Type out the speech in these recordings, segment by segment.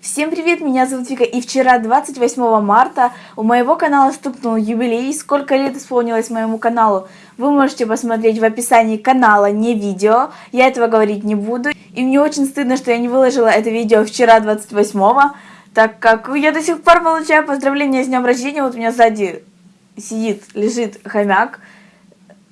Всем привет, меня зовут Вика, и вчера, 28 марта, у моего канала стукнул юбилей. Сколько лет исполнилось моему каналу, вы можете посмотреть в описании канала, не видео. Я этого говорить не буду. И мне очень стыдно, что я не выложила это видео вчера, 28 так как я до сих пор получаю поздравления с днем рождения. Вот у меня сзади сидит, лежит хомяк.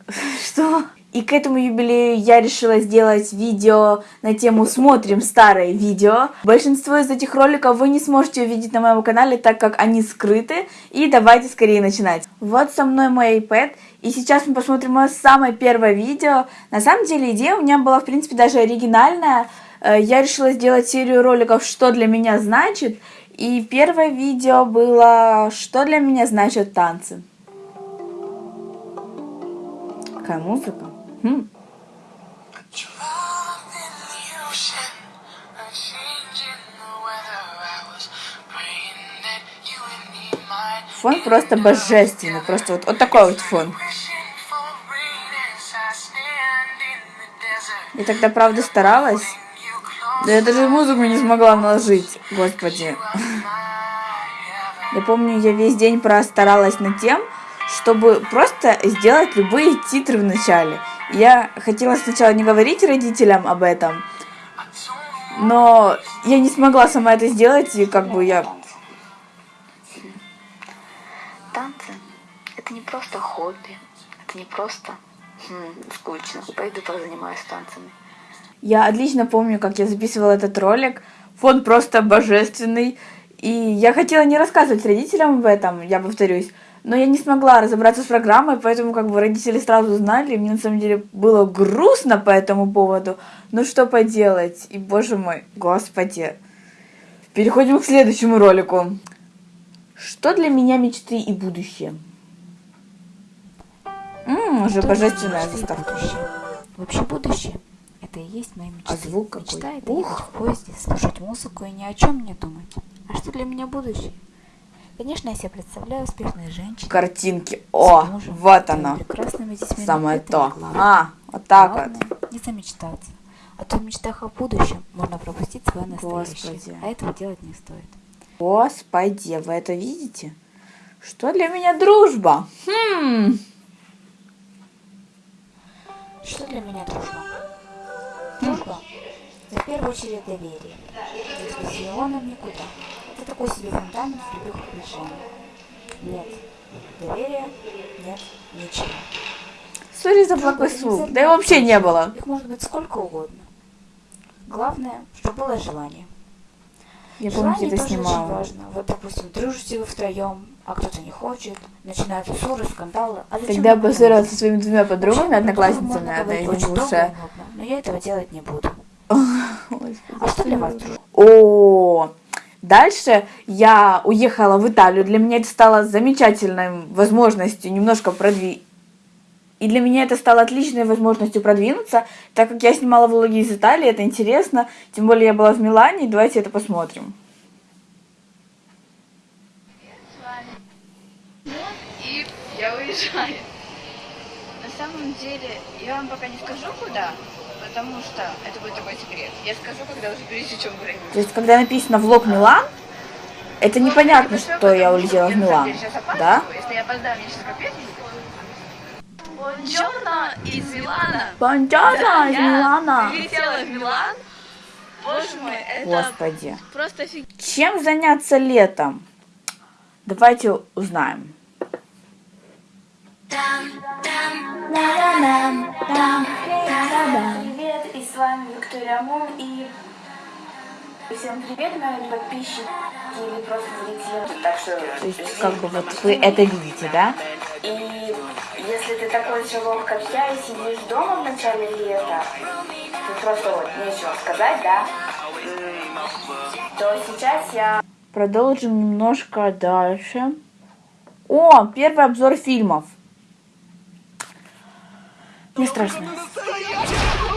Что? И к этому юбилею я решила сделать видео на тему «Смотрим старые видео». Большинство из этих роликов вы не сможете увидеть на моем канале, так как они скрыты. И давайте скорее начинать. Вот со мной мой iPad. И сейчас мы посмотрим мое самое первое видео. На самом деле идея у меня была, в принципе, даже оригинальная. Э, я решила сделать серию роликов «Что для меня значит». И первое видео было «Что для меня значат танцы». Какая музыка? Фон просто божественный, просто вот, вот такой вот фон. Я тогда, правда, старалась. Да я даже музыку не смогла наложить, господи. Я помню, я весь день простаралась над тем, чтобы просто сделать любые титры в начале. Я хотела сначала не говорить родителям об этом, но я не смогла сама это сделать, и как бы я... Танцы — это не просто хобби, это не просто хм, скучно. Пойду позанимаюсь танцами. Я отлично помню, как я записывала этот ролик. Фон просто божественный. И я хотела не рассказывать родителям об этом, я повторюсь. Но я не смогла разобраться с программой, поэтому как бы родители сразу знали, и мне на самом деле было грустно по этому поводу. Ну что поделать? И боже мой, господи. Переходим к следующему ролику. Что для меня мечты и будущее? Ммм, уже божественная заставка. Вообще будущее это и есть моя мечта. А звук какой? Мечта это ехать в поезде, слушать музыку и ни о чем не думать. А что для меня будущее? Конечно, я себе представляю успешные женщины. Картинки. О, мужем, вот оно. Прекрасными детьми. Самое то. А, вот так Главное, вот. не замечтаться. А то в мечтах о будущем можно пропустить свое настоящее. Господи. А этого делать не стоит. Господи, вы это видите? Что для меня дружба? Хм. Что для меня дружба? Дружба – в первую очередь доверие. С Леоном никуда. Это такой себе фундамент в любых отношениях. Нет доверия, нет ничего. Сори за плохой звук. Да и вообще не было. Их может быть сколько угодно. Главное, чтобы было желание. Я помню, Желание это тоже очень снимала. важно. Вот, допустим, дружите вы втроем, а кто-то не хочет, начинаются ссоры, скандалы. А Тогда поссорилась говорить? со своими двумя подругами, одноклассницами, очень долго и лучшая. нудно, Но я этого делать не буду. А что для вас дружба? О, дальше я уехала в Италию. Для меня это стало замечательной возможностью немножко продвинуть. И для меня это стало отличной возможностью продвинуться, так как я снимала влоги из Италии, это интересно. Тем более я была в Милане, давайте это посмотрим. И я уезжаю. На самом деле, я вам пока не скажу куда, потому что это будет такой секрет. Я скажу, когда уже пересечем границу. То есть, когда написано влог Милан, это непонятно, что я улетела в Милан, да? Если я опоздаю, мне сейчас капец. Бонджорно из Милана. Бонджорно из Я Милана. Прилетела в Милан. Боже мой, это Господи. просто офигенно. Чем заняться летом? Давайте узнаем. Привет, и с вами Виктория Мун, и всем привет, мои подписчики или просто зрители. Так что, То есть, как бы вот вы это видите, да? и если ты такой же лох, как я, и сидишь дома в начале лета, ты просто вот нечего сказать, да, то сейчас я Продолжим немножко дальше. О, первый обзор фильмов. Не страшно.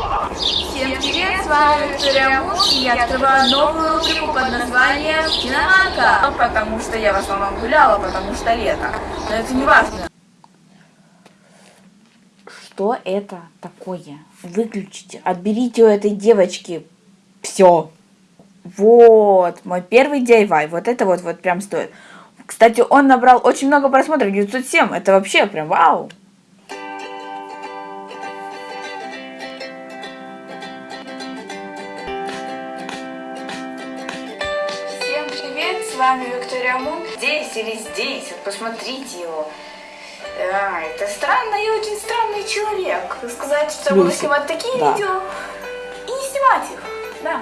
Всем привет, с вами Виктория Мун, и я открываю новую рубрику под названием «Киноманка». Потому что я в основном гуляла, потому что лето. Но это не важно. Что это такое? Выключите. Отберите у этой девочки все. Вот, мой первый DIY. Вот это вот, вот прям стоит. Кстати, он набрал очень много просмотров, 907. Это вообще прям вау. С вами Виктория Мун. Здесь или здесь, вот посмотрите его. А, это странный и очень странный человек. Сказать, что буду снимать такие да. видео и не снимать их. Да,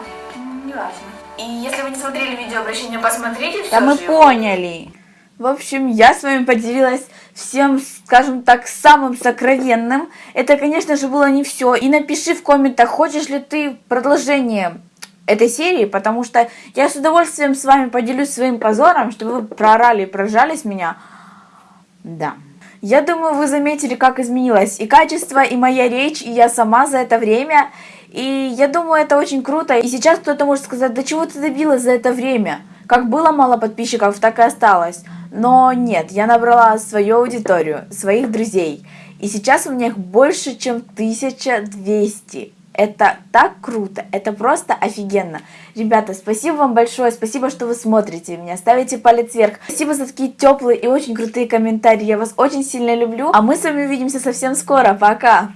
не важно. И если вы не смотрели видео обращение, посмотрите все Да мы поняли. В общем, я с вами поделилась всем, скажем так, самым сокровенным. Это, конечно же, было не все. И напиши в комментах, хочешь ли ты продолжение этой серии, потому что я с удовольствием с вами поделюсь своим позором, чтобы вы проорали и прожались меня. Да. Я думаю, вы заметили, как изменилось и качество, и моя речь, и я сама за это время. И я думаю, это очень круто. И сейчас кто-то может сказать, да чего ты добилась за это время? Как было мало подписчиков, так и осталось. Но нет, я набрала свою аудиторию, своих друзей. И сейчас у меня их больше, чем 1200. Это так круто, это просто офигенно. Ребята, спасибо вам большое, спасибо, что вы смотрите меня, ставите палец вверх. Спасибо за такие теплые и очень крутые комментарии, я вас очень сильно люблю. А мы с вами увидимся совсем скоро, пока!